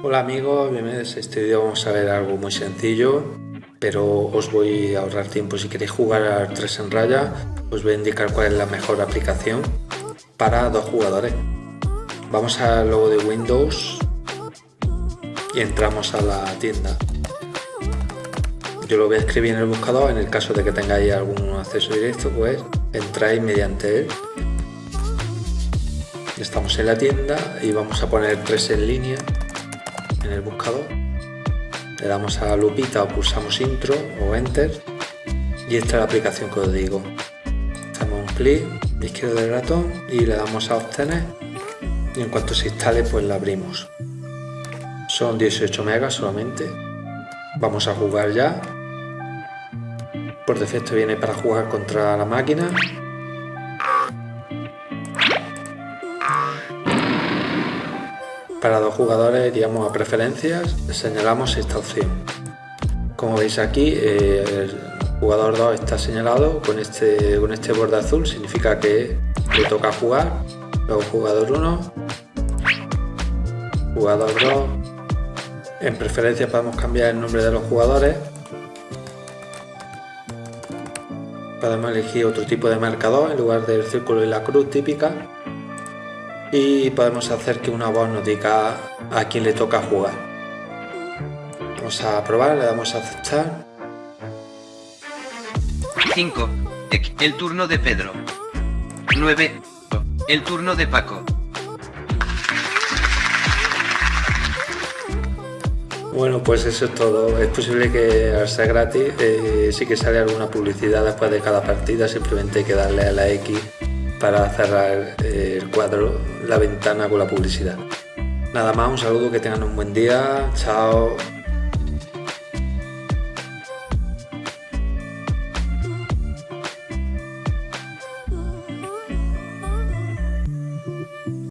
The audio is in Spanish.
Hola amigos, bienvenidos. A este vídeo vamos a ver algo muy sencillo pero os voy a ahorrar tiempo. Si queréis jugar al 3 en raya os voy a indicar cuál es la mejor aplicación para dos jugadores. Vamos al logo de Windows y entramos a la tienda. Yo lo voy a escribir en el buscador. En el caso de que tengáis algún acceso directo pues entráis mediante él. Estamos en la tienda y vamos a poner 3 en línea en el buscador le damos a lupita o pulsamos intro o enter y esta es la aplicación que os digo. Hacemos un clic izquierdo del ratón y le damos a obtener y en cuanto se instale pues la abrimos. Son 18 megas solamente. Vamos a jugar ya. Por defecto viene para jugar contra la máquina Para dos jugadores iríamos a preferencias, señalamos esta opción. Como veis aquí, eh, el jugador 2 está señalado con este, con este borde azul, significa que le toca jugar. Luego jugador 1, jugador 2. En preferencias podemos cambiar el nombre de los jugadores. Podemos elegir otro tipo de marcador en lugar del círculo y la cruz típica y podemos hacer que una voz nos diga a quién le toca jugar. Vamos a probar, le damos a aceptar. 5. El turno de Pedro. 9. El turno de Paco. Bueno, pues eso es todo. Es posible que al ser gratis eh, sí que sale alguna publicidad después de cada partida, simplemente hay que darle a la X para cerrar el cuadro, la ventana con la publicidad. Nada más, un saludo, que tengan un buen día, chao.